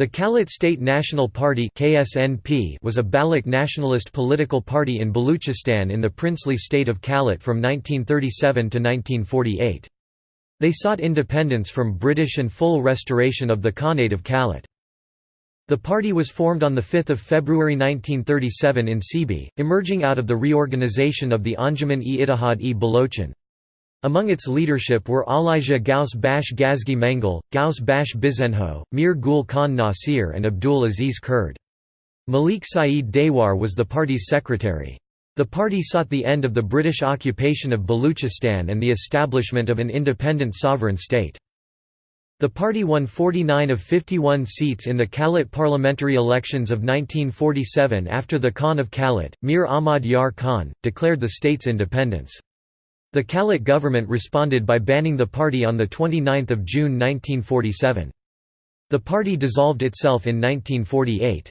The Kalat State National Party was a Baloch nationalist political party in Baluchistan in the princely state of Kalat from 1937 to 1948. They sought independence from British and full restoration of the Khanate of Kalat. The party was formed on 5 February 1937 in Sibi, emerging out of the reorganization of the Anjuman-e-Ittihad-e Balochan. Among its leadership were Elijah Ghaus Bash Gazgi Mengal, Ghaus Bakhsh Bizenjo, Mir Gul Khan Nasir and Abdul Aziz Kurd. Malik Saeed Dehwar was the party's secretary. The party sought the end of the British occupation of Baluchistan and the establishment of an independent sovereign state. The party won 49 of 51 seats in the Kalat parliamentary elections of 1947 after the Khan of Kalat, Mir Ahmad Yar Khan, declared the state's independence. The Kalat government responded by banning the party on 29 June 1947. The party dissolved itself in 1948.